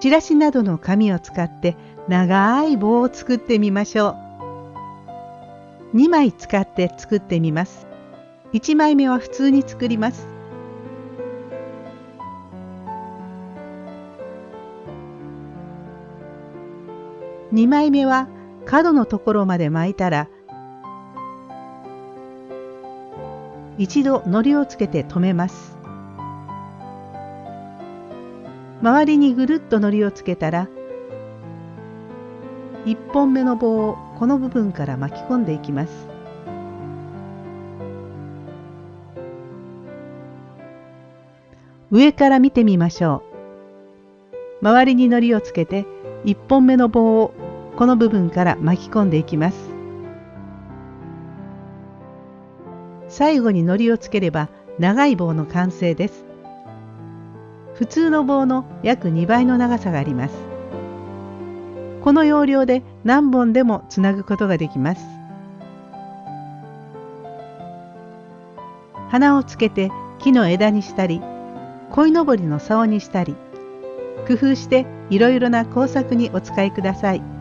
チラシなどの紙を使って長い棒を作ってみましょう。2枚使って作ってみます。1枚目は普通に作ります。2枚目は角のところまで巻いたら一度糊をつけて留めます周りにぐるっと糊をつけたら1本目の棒をこの部分から巻き込んでいきます。上から見てみましょう。周りに糊をつけて1本目の棒をこの部分から巻き込んでいきます。最後に糊をつければ長い棒の完成です。普通の棒の約2倍の長さがありますこの要領で何本でもつなぐことができます花をつけて木の枝にしたり鯉のぼりの竿にしたり工夫していろいろな工作にお使いください。